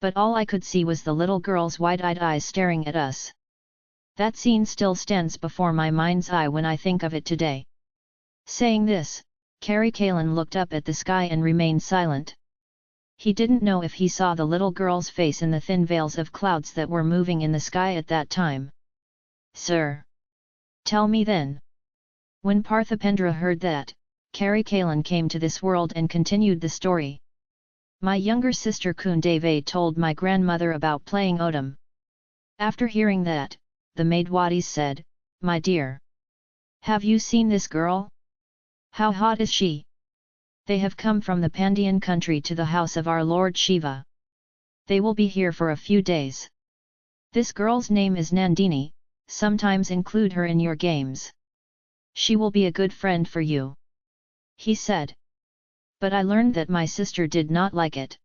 But all I could see was the little girl's wide-eyed eyes staring at us. That scene still stands before my mind's eye when I think of it today. Saying this, Karikalan looked up at the sky and remained silent. He didn't know if he saw the little girl's face in the thin veils of clouds that were moving in the sky at that time. Sir! Tell me then! When Parthipendra heard that, Karikalan came to this world and continued the story. My younger sister Kundavai told my grandmother about playing Odam. After hearing that, the Maidwatis said, My dear! Have you seen this girl? How hot is she? They have come from the Pandian country to the house of our Lord Shiva. They will be here for a few days. This girl's name is Nandini, sometimes include her in your games. She will be a good friend for you. He said. But I learned that my sister did not like it.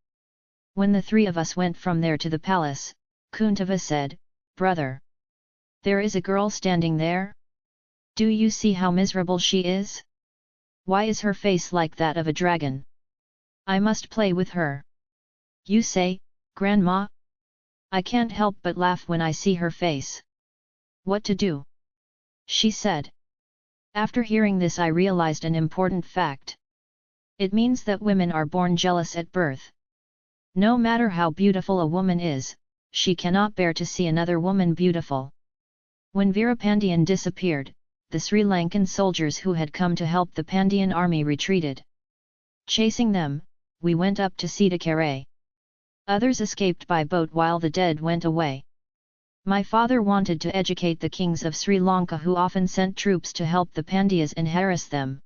When the three of us went from there to the palace, Kundavai said, Brother! There is a girl standing there? Do you see how miserable she is? Why is her face like that of a dragon? I must play with her. You say, Grandma? I can't help but laugh when I see her face. What to do? She said. After hearing this I realized an important fact. It means that women are born jealous at birth. No matter how beautiful a woman is, she cannot bear to see another woman beautiful. When Veerapandian disappeared, the Sri Lankan soldiers who had come to help the Pandian army retreated. Chasing them, we went up to Sitakere. Others escaped by boat while the dead went away. My father wanted to educate the kings of Sri Lanka who often sent troops to help the Pandyas and harass them.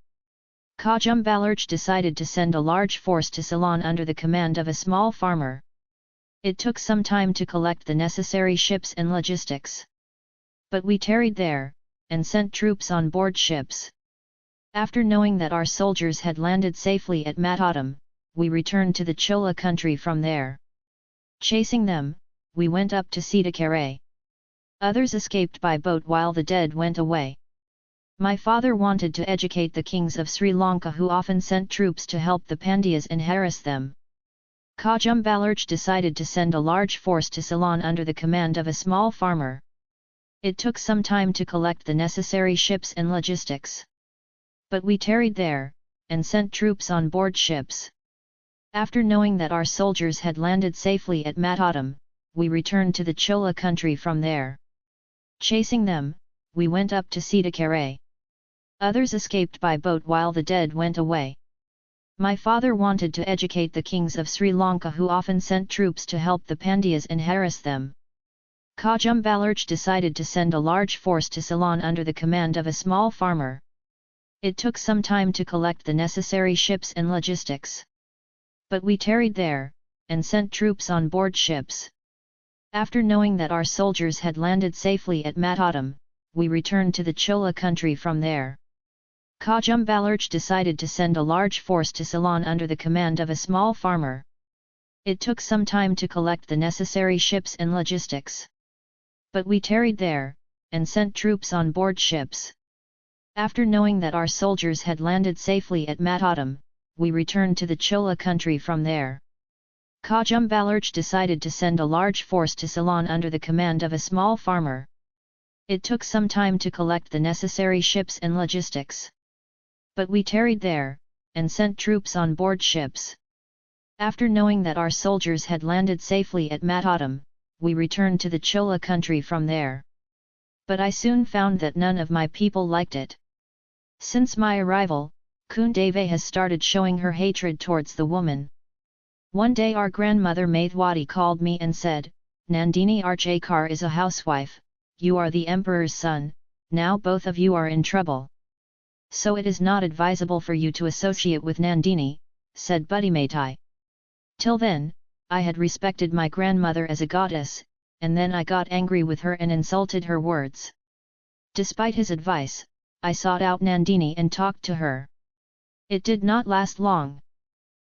Kajumbalarch decided to send a large force to Ceylon under the command of a small farmer. It took some time to collect the necessary ships and logistics. But we tarried there, and sent troops on board ships. After knowing that our soldiers had landed safely at Matadam, we returned to the Chola country from there. Chasing them, we went up to Sitakere. Others escaped by boat while the dead went away. My father wanted to educate the kings of Sri Lanka who often sent troops to help the Pandyas and harass them. Kajumbalarch decided to send a large force to Ceylon under the command of a small farmer. It took some time to collect the necessary ships and logistics. But we tarried there, and sent troops on board ships. After knowing that our soldiers had landed safely at Matadam, we returned to the Chola country from there. Chasing them, we went up to Sitakere. Others escaped by boat while the dead went away. My father wanted to educate the kings of Sri Lanka who often sent troops to help the Pandyas and harass them. Kajumbalarch decided to send a large force to Ceylon under the command of a small farmer. It took some time to collect the necessary ships and logistics. But we tarried there, and sent troops on board ships. After knowing that our soldiers had landed safely at Matadam, we returned to the Chola country from there. Kajumbalarch decided to send a large force to Ceylon under the command of a small farmer. It took some time to collect the necessary ships and logistics. But we tarried there, and sent troops on board ships. After knowing that our soldiers had landed safely at Matadam, we returned to the Chola country from there. Kajum Kajumbalarch decided to send a large force to Ceylon under the command of a small farmer. It took some time to collect the necessary ships and logistics. But we tarried there, and sent troops on board ships. After knowing that our soldiers had landed safely at Matadam, we returned to the Chola country from there. But I soon found that none of my people liked it. Since my arrival, Kundavai has started showing her hatred towards the woman. One day our grandmother Maithwadi called me and said, Nandini Archakar is a housewife, you are the emperor's son, now both of you are in trouble. So it is not advisable for you to associate with Nandini, said Buddhimaitai. Till then, I had respected my grandmother as a goddess, and then I got angry with her and insulted her words. Despite his advice, I sought out Nandini and talked to her. It did not last long.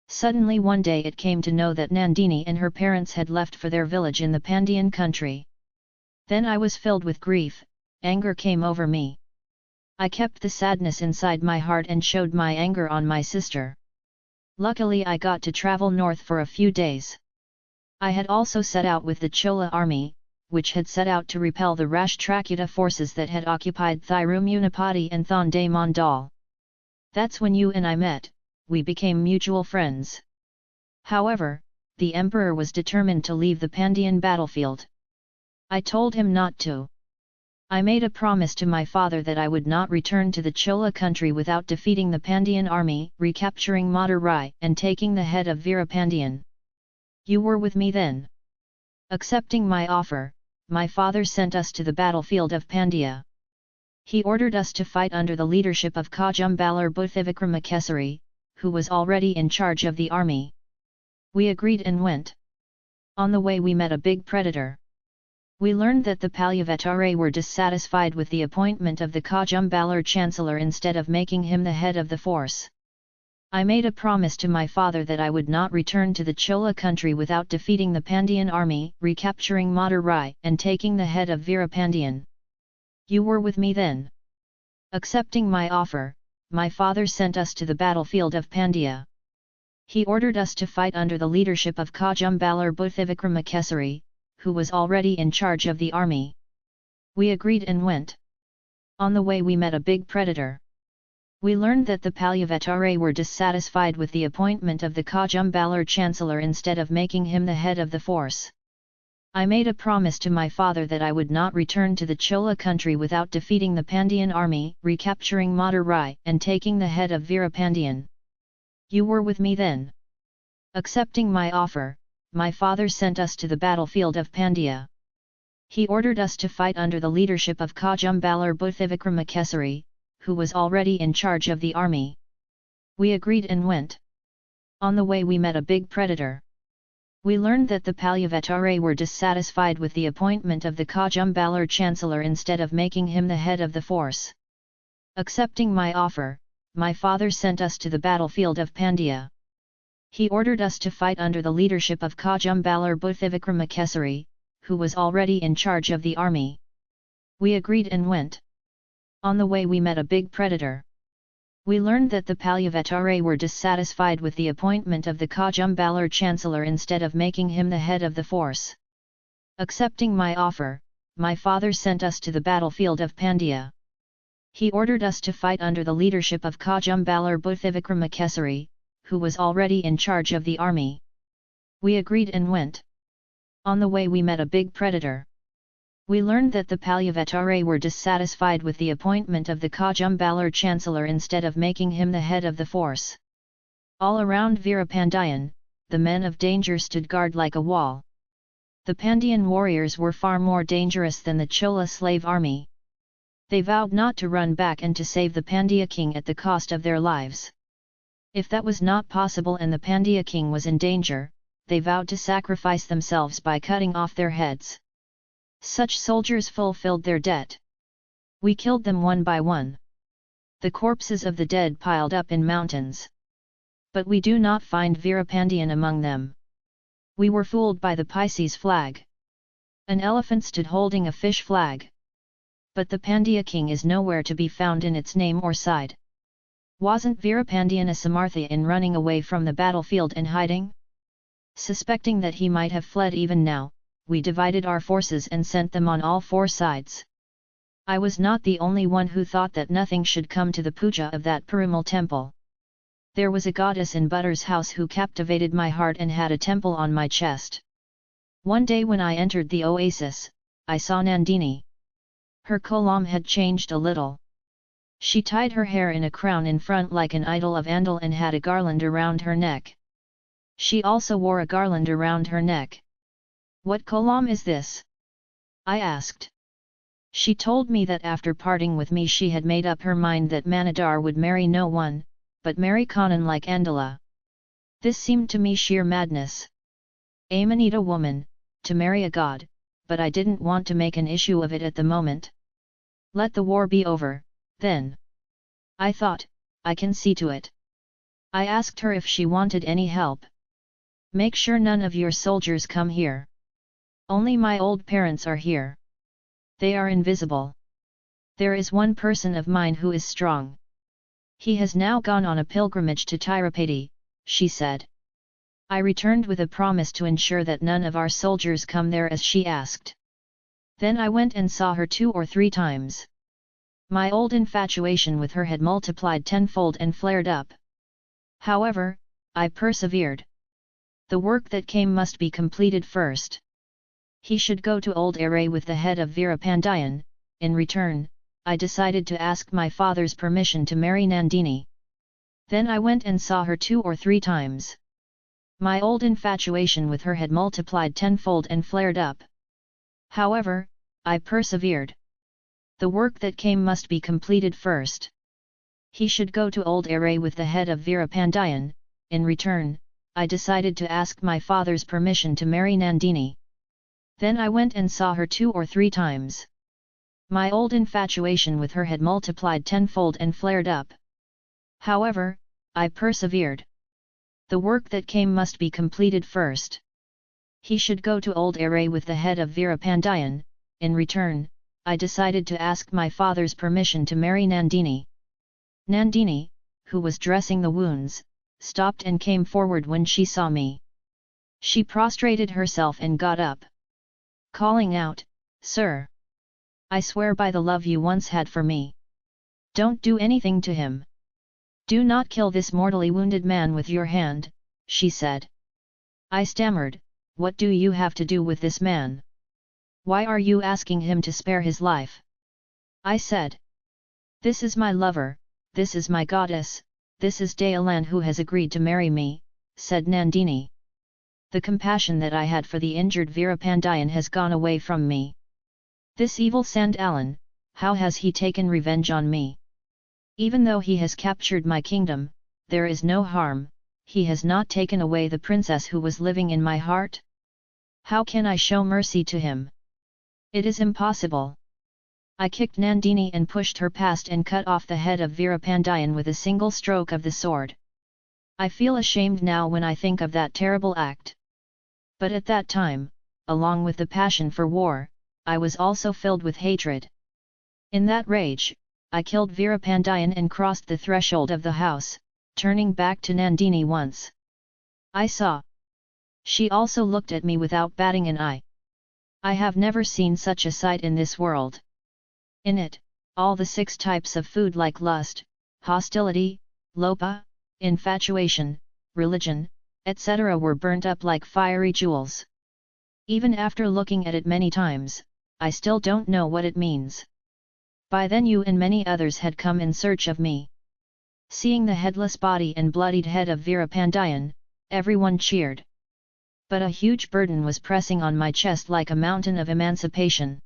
Suddenly one day it came to know that Nandini and her parents had left for their village in the Pandian country. Then I was filled with grief, anger came over me. I kept the sadness inside my heart and showed my anger on my sister. Luckily I got to travel north for a few days. I had also set out with the Chola army, which had set out to repel the Rashtrakuta forces that had occupied Thirumunapati and Thonday Mandal. That's when you and I met, we became mutual friends. However, the emperor was determined to leave the Pandyan battlefield. I told him not to. I made a promise to my father that I would not return to the Chola country without defeating the Pandyan army, recapturing Madurai and taking the head of Veerapandian. You were with me then. Accepting my offer, my father sent us to the battlefield of Pandya. He ordered us to fight under the leadership of Kajumbalar Bhuthivikramakesari, who was already in charge of the army. We agreed and went. On the way we met a big predator. We learned that the Palyavatare were dissatisfied with the appointment of the Kajumbalar chancellor instead of making him the head of the force. I made a promise to my father that I would not return to the Chola country without defeating the Pandyan army, recapturing Madurai and taking the head of Veerapandian. You were with me then. Accepting my offer, my father sent us to the battlefield of Pandya. He ordered us to fight under the leadership of Kajumbalar Bhuthivikramakesari, who was already in charge of the army. We agreed and went. On the way we met a big predator. We learned that the Palyavatare were dissatisfied with the appointment of the Kajumbalar chancellor instead of making him the head of the force. I made a promise to my father that I would not return to the Chola country without defeating the Pandyan army, recapturing Madurai and taking the head of Veerapandian. You were with me then. Accepting my offer, my father sent us to the battlefield of Pandya. He ordered us to fight under the leadership of Kajumbalar Bhuthivikramakesari, who was already in charge of the army. We agreed and went. On the way we met a big predator. We learned that the Palyavatare were dissatisfied with the appointment of the Kajumbalar chancellor instead of making him the head of the force. Accepting my offer, my father sent us to the battlefield of Pandya. He ordered us to fight under the leadership of Kajumbalar Bhuthivikramakesari, who was already in charge of the army. We agreed and went. On the way we met a big predator. We learned that the Palyavatare were dissatisfied with the appointment of the Kajumbalar chancellor instead of making him the head of the force. Accepting my offer, my father sent us to the battlefield of Pandya. He ordered us to fight under the leadership of Kajumbalar Bhuthivikramakesari, who was already in charge of the army. We agreed and went. On the way we met a big predator. We learned that the Palyavatare were dissatisfied with the appointment of the Kajumbalar chancellor instead of making him the head of the force. All around Veerapandian, the men of danger stood guard like a wall. The Pandyan warriors were far more dangerous than the Chola slave army. They vowed not to run back and to save the Pandya king at the cost of their lives. If that was not possible and the Pandya king was in danger, they vowed to sacrifice themselves by cutting off their heads. Such soldiers fulfilled their debt. We killed them one by one. The corpses of the dead piled up in mountains. But we do not find Veerapandian among them. We were fooled by the Pisces flag. An elephant stood holding a fish flag. But the Pandya king is nowhere to be found in its name or side. Wasn't Veerapandian a Samartha in running away from the battlefield and hiding? Suspecting that he might have fled even now, we divided our forces and sent them on all four sides. I was not the only one who thought that nothing should come to the puja of that Perumal temple. There was a goddess in Butter's house who captivated my heart and had a temple on my chest. One day when I entered the oasis, I saw Nandini. Her kolam had changed a little. She tied her hair in a crown in front like an idol of Andal and had a garland around her neck. She also wore a garland around her neck. What kolam is this? I asked. She told me that after parting with me she had made up her mind that Manadar would marry no one, but marry Kanan like Andala. This seemed to me sheer madness. Amanita woman, to marry a god, but I didn't want to make an issue of it at the moment. Let the war be over, then. I thought, I can see to it. I asked her if she wanted any help. Make sure none of your soldiers come here. Only my old parents are here. They are invisible. There is one person of mine who is strong. He has now gone on a pilgrimage to Tirupati, she said. I returned with a promise to ensure that none of our soldiers come there as she asked. Then I went and saw her two or three times. My old infatuation with her had multiplied tenfold and flared up. However, I persevered. The work that came must be completed first. He should go to Old Aray with the head of Veerapandiyan, in return, I decided to ask my father's permission to marry Nandini. Then I went and saw her two or three times. My old infatuation with her had multiplied tenfold and flared up. However, I persevered. The work that came must be completed first. He should go to Old Aray with the head of Veerapandiyan, in return, I decided to ask my father's permission to marry Nandini. Then I went and saw her two or three times. My old infatuation with her had multiplied tenfold and flared up. However, I persevered. The work that came must be completed first. He should go to Old Aray with the head of Veerapandiyan, in return, I decided to ask my father's permission to marry Nandini. Nandini, who was dressing the wounds, stopped and came forward when she saw me. She prostrated herself and got up. Calling out, Sir! I swear by the love you once had for me. Don't do anything to him. Do not kill this mortally wounded man with your hand, she said. I stammered, what do you have to do with this man? Why are you asking him to spare his life? I said. This is my lover, this is my goddess, this is Dayalan who has agreed to marry me, said Nandini. The compassion that I had for the injured Veerapandiyan has gone away from me. This evil Sandalan, how has he taken revenge on me? Even though he has captured my kingdom, there is no harm, he has not taken away the princess who was living in my heart? How can I show mercy to him? It is impossible. I kicked Nandini and pushed her past and cut off the head of Veerapandiyan with a single stroke of the sword. I feel ashamed now when I think of that terrible act. But at that time, along with the passion for war, I was also filled with hatred. In that rage, I killed Veerapandiyan and crossed the threshold of the house, turning back to Nandini once. I saw. She also looked at me without batting an eye. I have never seen such a sight in this world. In it, all the six types of food like lust, hostility, lopa, infatuation, religion, etc. were burnt up like fiery jewels. Even after looking at it many times, I still don't know what it means. By then you and many others had come in search of me. Seeing the headless body and bloodied head of Veerapandiyan, everyone cheered. But a huge burden was pressing on my chest like a mountain of emancipation.